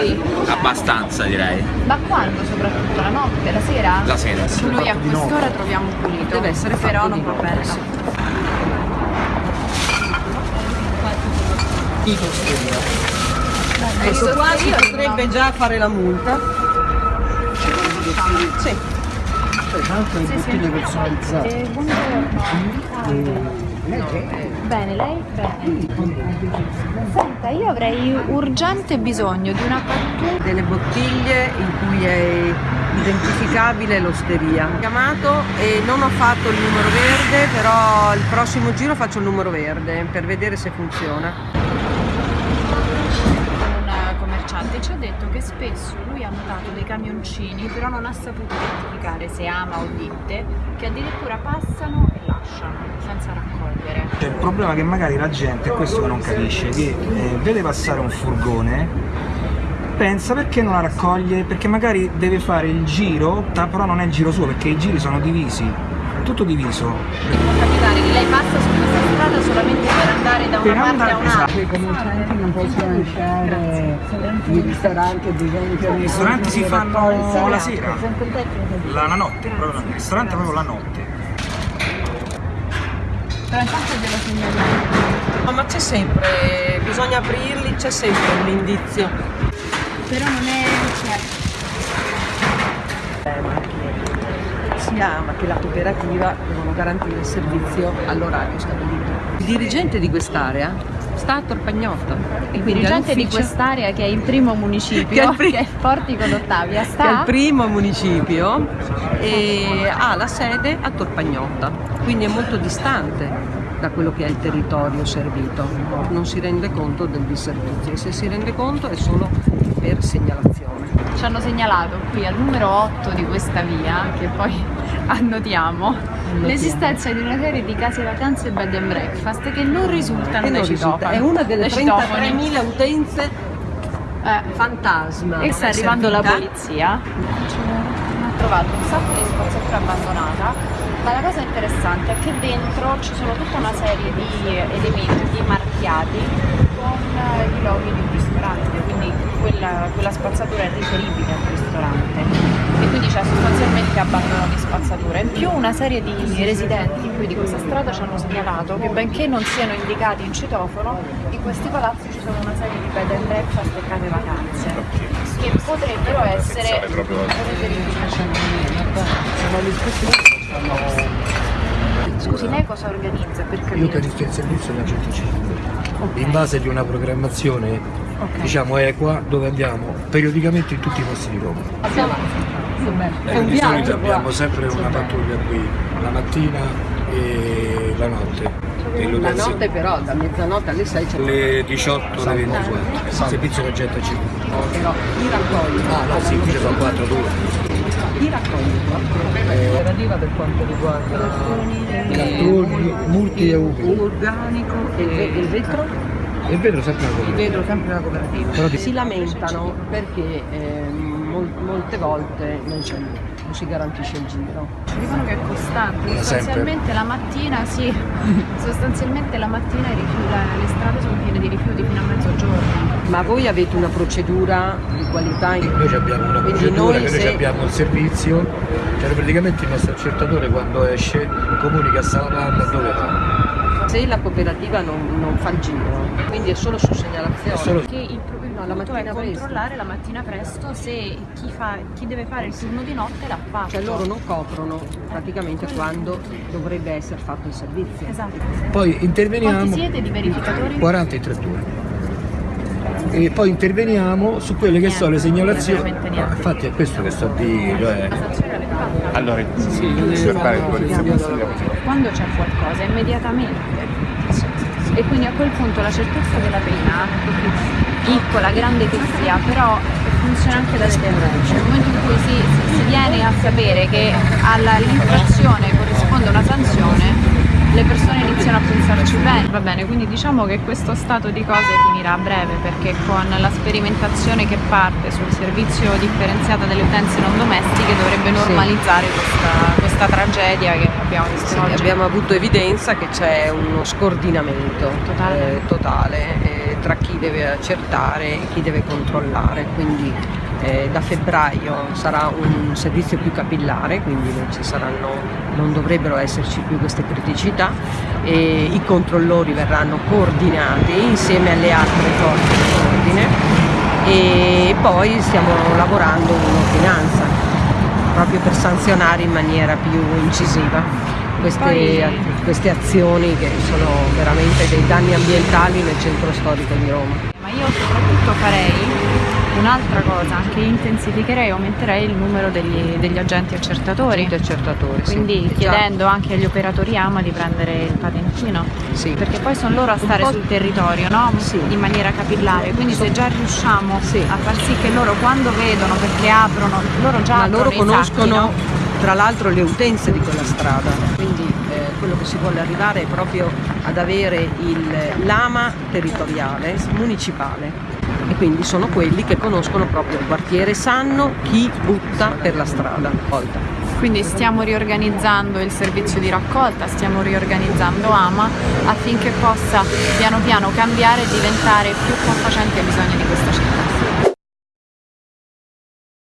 Sì. Abbastanza direi. Ma quando soprattutto? La notte, la sera? La sera. Noi a quest'ora troviamo pulito. Deve essere però non va notte, bene. sì. Ecco qua si io potrebbe già fare la multa. Sì. Tra l'altro le bottiglie personalizzate. Eh, buongiorno. Bene, lei? Bene. Senta, io avrei urgente bisogno di una pattuta. Delle bottiglie in cui è identificabile l'osteria. Ho chiamato e non ho fatto il numero verde, però il prossimo giro faccio il numero verde per vedere se funziona. Un commerciante ci ha detto che spesso lui ha notato dei camioncini, però non ha saputo identificare se ama o ditte, che addirittura passano e lasciano senza raccogliere. C'è il problema che magari la gente, è questo che non capisce, che eh, vede passare un furgone, pensa perché non la raccoglie, perché magari deve fare il giro, però non è il giro suo, perché i giri sono divisi, tutto diviso. Può capitare che lei passa su questa strada solamente per andare da Per una parte andare- a un'altra. esatto. I commercianti non possono lasciare i ristoranti ad esempio I ristoranti si fanno la sera, la, la notte, proprio, il ristorante proprio la notte. Però intanto glielo segnaliamo. No, ma c'è sempre, bisogna aprirli, c'è sempre l'indizio. Però non è... Cioè, Si ama che la cooperativa devono garantire il servizio all'orario stabilito. Il dirigente di quest'area sta a Torpagnotta. il dirigente di quest'area che è il primo municipio, Che è il pri- che è Portico d'Ottavia, che è sta... il primo municipio e ha la sede a Torpagnotta, quindi è molto distante da quello che è il territorio servito, non si rende conto del disservizio e se si rende conto è solo per segnalazione. Ci hanno segnalato qui al numero 8 di questa via, che poi annotiamo, l'esistenza di una serie di case vacanze e bed and breakfast che non risultano E non risulta- è una delle dai citofoni. 33.000 utenze Eh, fantasma. e sta arrivando la polizia. Ha trovato un sacco di spazzatura abbandonata, ma la cosa interessante è che dentro ci sono tutta una serie di elementi marchiati con eh, i loghi di un ristorante, quindi quella, quella spazzatura è riferibile al ristorante e quindi c'è sostanzialmente abbandono di spazzatura. In più una serie di residenti qui di questa strada ci hanno segnalato che benché non siano indicati in citofono, in questi palazzi ci sono una serie di bed and breakfast e case vacanze che potrebbero essere Scusi, lei cosa organizza per capire? Io pianifico il servizio da 105 in base di una programmazione diciamo equa dove andiamo periodicamente in tutti i posti di Roma. È un di solito viaggio abbiamo sempre una pattuglia qui la mattina e la notte. E La notte però, da mezzanotte alle 6 c'è le 18 alle 24 servizio con 105 però i raccogli. ah no sì qui ci sono 4 due. I raccogli. Operativa per quanto riguarda cartoni multi e ubi organico e il vetro? E vedo sempre una Il cosa vetro sempre cooperativa. Però di- Si lamentano perché ehm, mol- molte volte non, c'è, non si garantisce il giro. Ci dicono che è costante, Da sostanzialmente la mattina, sì, sostanzialmente la mattina i rifiuti- le strade sono piene di rifiuti fino a mezzogiorno. Ma voi avete una procedura di qualità in Noi abbiamo una Quindi procedura, noi che noi se- abbiamo un servizio, cioè praticamente il nostro accertatore quando esce comunica a Salamanda dove va. Se la cooperativa non, non fa il giro, quindi è solo su segnalazione. Solo- Che il, il No, la punto è mattina presto. controllare la mattina presto se chi, fa- chi deve fare il turno di notte l'ha fatto. Cioè loro non coprono praticamente quando dovrebbe essere fatto il servizio. Esatto. Poi interveniamo Quanti siete di verificatori? 40 in 31. E poi interveniamo su quelle che sono le segnalazioni. No, infatti è questo che sto a dire. Cioè, fatta? Allora, verbale di polizia. Quando c'è qualcosa, immediatamente. E quindi a quel punto la certezza della pena, piccola, grande che sia, però funziona anche da deterrente. Nel momento in cui si, si- si viene a sapere che all'infrazione corrisponde una sanzione, le persone iniziano a pensarci bene. Va bene, quindi diciamo che questo stato di cose finirà a breve perché con la sperimentazione che parte sul servizio differenziato delle utenze non domestiche dovrebbe normalizzare questa, questa tragedia che abbiamo visto Sì, oggi. abbiamo avuto evidenza che c'è uno scordinamento Totale. eh, totale, eh, tra chi deve accertare e chi deve controllare, quindi eh, da febbraio sarà un servizio più capillare, quindi non, ci saranno, non dovrebbero esserci più queste criticità e i controllori verranno coordinati insieme alle altre forze dell'ordine e poi stiamo lavorando un'ordinanza proprio per sanzionare in maniera più incisiva queste, queste azioni che sono veramente dei danni ambientali nel centro storico di Roma. Ma io soprattutto farei un'altra cosa, che intensificherei e aumenterei il numero degli, degli agenti accertatori. Agenti accertatori, sì. Quindi Già. chiedendo anche agli operatori AMA di prendere il patentino. Sì. Perché poi sono loro a stare sul territorio, no? Sì. In maniera capillare. Quindi se già riusciamo Sì. a far sì che loro quando vedono, perché aprono, loro già ma loro conoscono sacchi, no? tra l'altro le utenze di quella strada, quindi eh, quello che si vuole arrivare è proprio ad avere lama territoriale, municipale e quindi sono quelli che conoscono proprio il quartiere, sanno chi butta per la strada. Quindi stiamo riorganizzando il servizio di raccolta, stiamo riorganizzando AMA affinché possa piano piano cambiare e diventare più confacente ai bisogni di questa città.